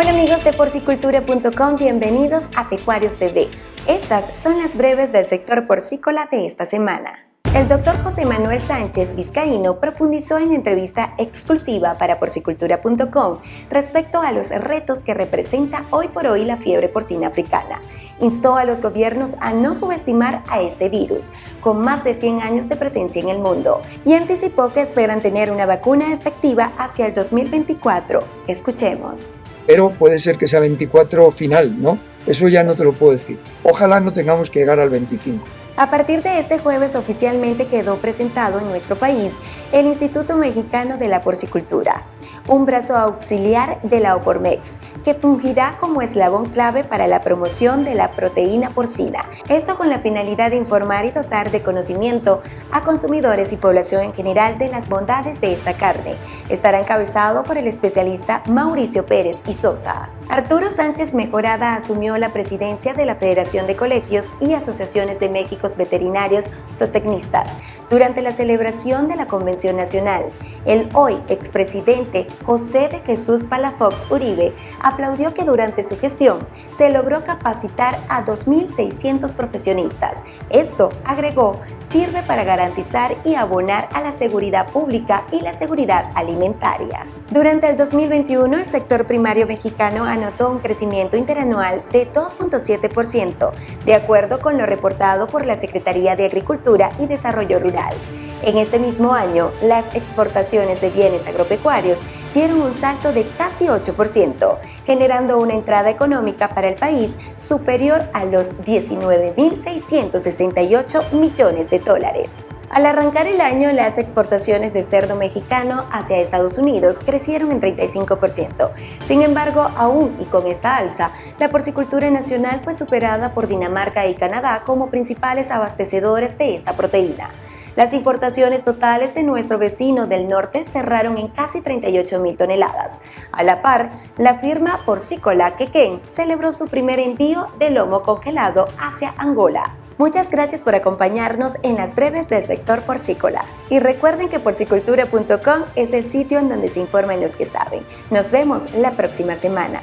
Hola amigos de porcicultura.com, bienvenidos a Pecuarios TV. Estas son las breves del sector porcícola de esta semana. El doctor José Manuel Sánchez Vizcaíno profundizó en entrevista exclusiva para porcicultura.com respecto a los retos que representa hoy por hoy la fiebre porcina africana. Instó a los gobiernos a no subestimar a este virus, con más de 100 años de presencia en el mundo, y anticipó que esperan tener una vacuna efectiva hacia el 2024. Escuchemos. Pero puede ser que sea 24 final, ¿no? Eso ya no te lo puedo decir. Ojalá no tengamos que llegar al 25. A partir de este jueves oficialmente quedó presentado en nuestro país el Instituto Mexicano de la Porcicultura, un brazo auxiliar de la OPORMEX, que fungirá como eslabón clave para la promoción de la proteína porcina. Esto con la finalidad de informar y dotar de conocimiento a consumidores y población en general de las bondades de esta carne. Estará encabezado por el especialista Mauricio Pérez y Sosa. Arturo Sánchez Mejorada asumió la presidencia de la Federación de Colegios y Asociaciones de México veterinarios zootecnistas durante la celebración de la Convención Nacional. El hoy expresidente José de Jesús Palafox Uribe aplaudió que durante su gestión se logró capacitar a 2.600 profesionistas. Esto, agregó, sirve para garantizar y abonar a la seguridad pública y la seguridad alimentaria. Durante el 2021, el sector primario mexicano anotó un crecimiento interanual de 2.7%, de acuerdo con lo reportado por la Secretaría de Agricultura y Desarrollo Rural. En este mismo año, las exportaciones de bienes agropecuarios dieron un salto de casi 8%, generando una entrada económica para el país superior a los 19.668 millones de dólares. Al arrancar el año, las exportaciones de cerdo mexicano hacia Estados Unidos crecieron en 35%. Sin embargo, aún y con esta alza, la porcicultura nacional fue superada por Dinamarca y Canadá como principales abastecedores de esta proteína. Las importaciones totales de nuestro vecino del norte cerraron en casi 38 mil toneladas. A la par, la firma porcícola Quequén celebró su primer envío de lomo congelado hacia Angola. Muchas gracias por acompañarnos en las breves del sector porcícola. Y recuerden que porcicultura.com es el sitio en donde se informan los que saben. Nos vemos la próxima semana.